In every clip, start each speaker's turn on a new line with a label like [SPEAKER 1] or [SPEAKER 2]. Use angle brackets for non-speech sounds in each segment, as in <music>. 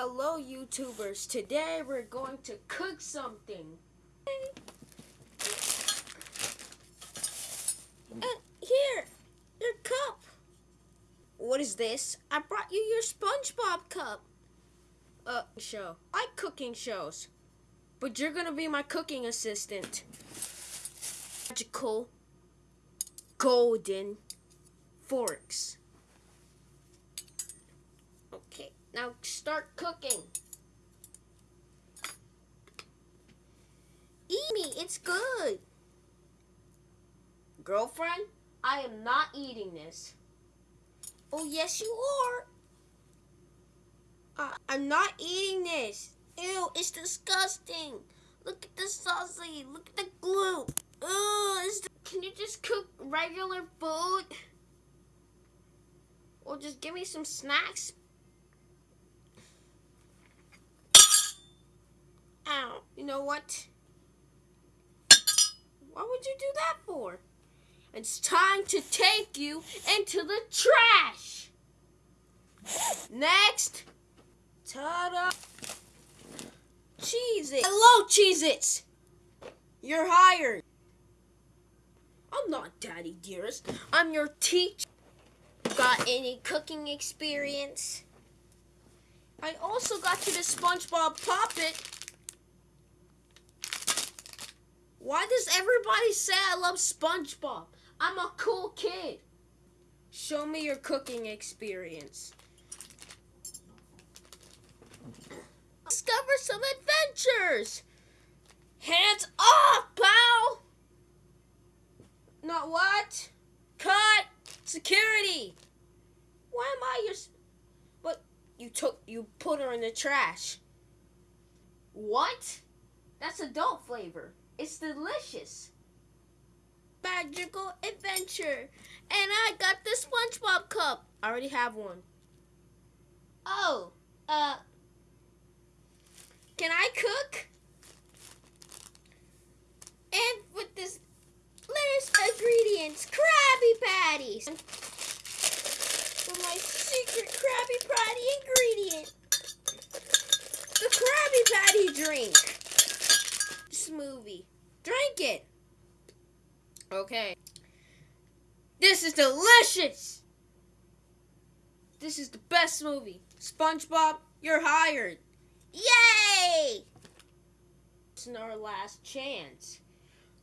[SPEAKER 1] Hello YouTubers, today we're going to cook something. Uh, here, your cup. What is this? I brought you your SpongeBob cup. Uh, show. I like cooking shows. But you're gonna be my cooking assistant. Magical golden forks. Okay, now start cooking. Eat me, it's good. Girlfriend, I am not eating this. Oh, yes, you are. Uh, I'm not eating this. Ew, it's disgusting. Look at the sausage. Look at the glue. Ugh, can you just cook regular food? Or just give me some snacks? Ow, you know what? Why would you do that for? It's time to take you into the trash. Next. Ta-da. Cheez-It. Hello, Cheez-Its. You're hired. I'm not Daddy Dearest. I'm your teacher. Got any cooking experience? I also got you the SpongeBob Poppet. Why does everybody say I love SpongeBob? I'm a cool kid. Show me your cooking experience. Discover some adventures. Hands off, pal! Not what? Cut! Security! Why am I your... But you took... You put her in the trash. What? That's adult flavor. It's delicious. Magical adventure. And I got the SpongeBob cup. I already have one. Oh, uh... Can I cook? And with this lettuce ingredients, Krabby Patties. For my secret Krabby Patty ingredient. The Krabby Patty drink. Smoothie. Drink it. Okay. This is delicious. This is the best movie. SpongeBob, you're hired. Yay! It's our last chance.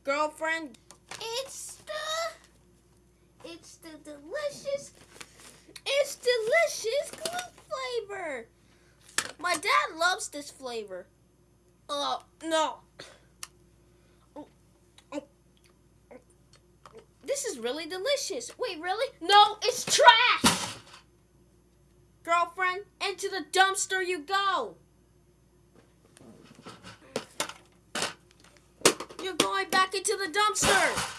[SPEAKER 1] Girlfriend, it's the it's the delicious it's delicious glue flavor. My dad loves this flavor. Oh, no. This is really delicious. Wait, really? No, it's trash! Girlfriend, into the dumpster you go. You're going back into the dumpster.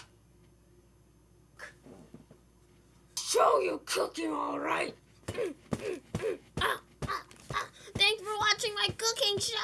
[SPEAKER 1] Show you cooking all right. <clears throat> Uh, uh, uh, Thanks for watching my cooking show.